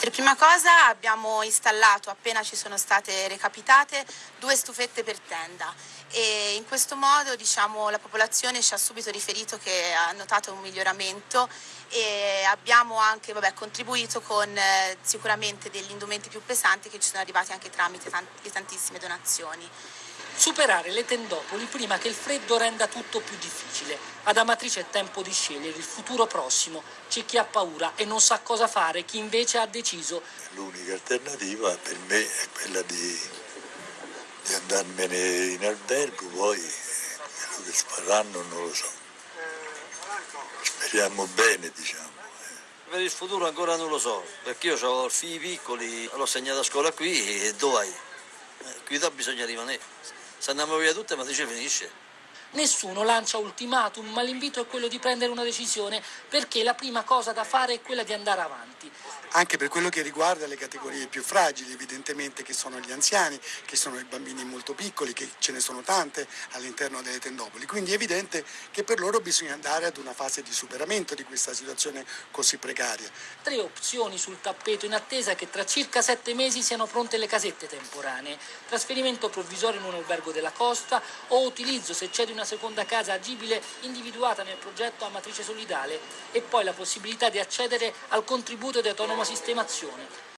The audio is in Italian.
Per prima cosa abbiamo installato, appena ci sono state recapitate, due stufette per tenda e in questo modo diciamo, la popolazione ci ha subito riferito che ha notato un miglioramento e abbiamo anche vabbè, contribuito con eh, sicuramente degli indumenti più pesanti che ci sono arrivati anche tramite tant tantissime donazioni. Superare le tendopoli prima che il freddo renda tutto più difficile. Ad Amatrice è tempo di scegliere il futuro prossimo. C'è chi ha paura e non sa cosa fare, chi invece ha deciso. L'unica alternativa per me è quella di, di andarmene in albergo, poi quello che faranno non lo so. Speriamo bene, diciamo. Per il futuro ancora non lo so, perché io ho figli piccoli, l'ho segnato a scuola qui e dove vai? Eh, qui da bisogna rimanere. Se andiamo via tutte, ma dice finisce. Nessuno lancia ultimatum, ma l'invito è quello di prendere una decisione perché la prima cosa da fare è quella di andare avanti. Anche per quello che riguarda le categorie più fragili, evidentemente che sono gli anziani, che sono i bambini molto piccoli, che ce ne sono tante all'interno delle tendopoli. Quindi è evidente che per loro bisogna andare ad una fase di superamento di questa situazione così precaria. Tre opzioni sul tappeto in attesa che tra circa sette mesi siano pronte le casette temporanee. Trasferimento provvisorio in un albergo della costa o utilizzo, se c'è di una una seconda casa agibile individuata nel progetto a matrice solidale e poi la possibilità di accedere al contributo di autonoma sistemazione